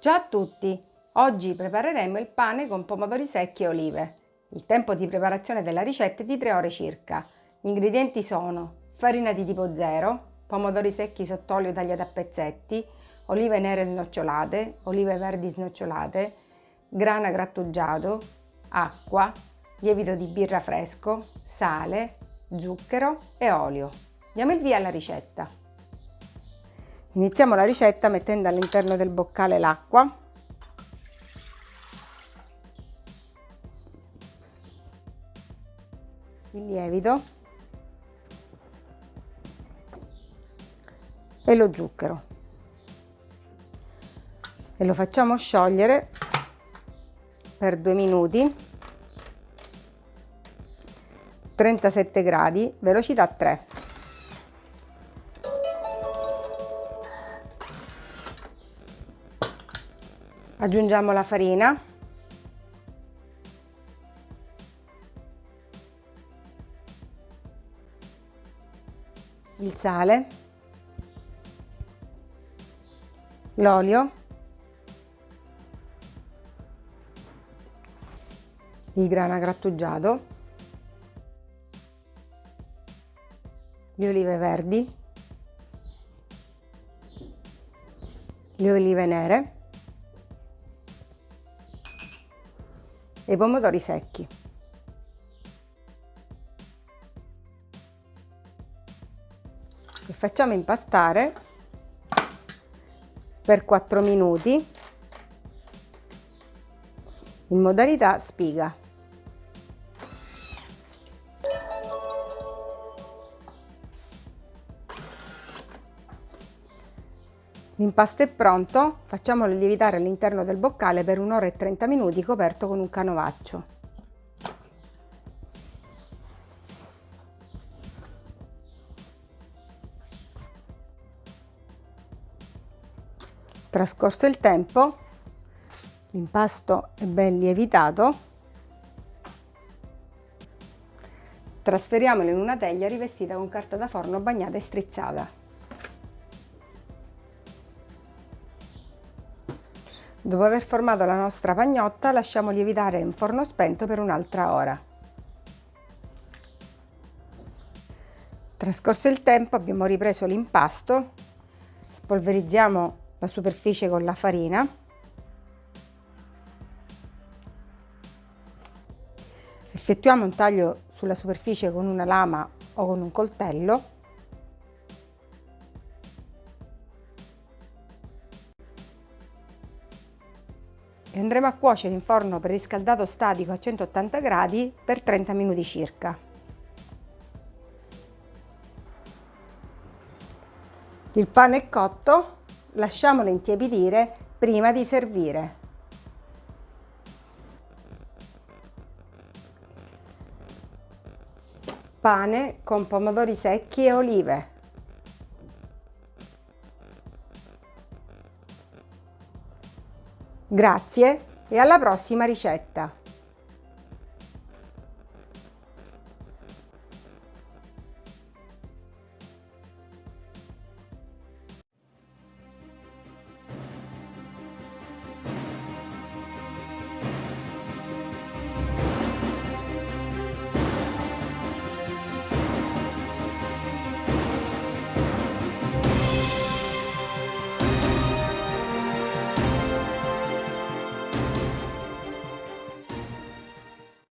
Ciao a tutti! Oggi prepareremo il pane con pomodori secchi e olive. Il tempo di preparazione della ricetta è di 3 ore circa. Gli ingredienti sono farina di tipo 0, pomodori secchi sott'olio tagliati a pezzetti, olive nere snocciolate, olive verdi snocciolate, grana grattugiato, acqua, lievito di birra fresco, sale, zucchero e olio. Diamo il via alla ricetta. Iniziamo la ricetta mettendo all'interno del boccale l'acqua. Il lievito. E lo zucchero. E lo facciamo sciogliere per due minuti. 37 gradi velocità 3 aggiungiamo la farina. Il sale. L'olio. Il grana grattugiato. Le olive verdi. Le olive nere e i pomodori secchi. E facciamo impastare per 4 minuti in modalità spiga. L'impasto è pronto, facciamolo lievitare all'interno del boccale per un'ora e 30 minuti coperto con un canovaccio. Trascorso il tempo, l'impasto è ben lievitato, trasferiamolo in una teglia rivestita con carta da forno bagnata e strizzata. Dopo aver formato la nostra pagnotta lasciamo lievitare in forno spento per un'altra ora. Trascorso il tempo abbiamo ripreso l'impasto, spolverizziamo la superficie con la farina. Effettuiamo un taglio sulla superficie con una lama o con un coltello andremo a cuocere in forno preriscaldato statico a 180 gradi per 30 minuti circa. Il pane è cotto, lasciamolo intiepidire prima di servire. Pane con pomodori secchi e olive. Grazie e alla prossima ricetta!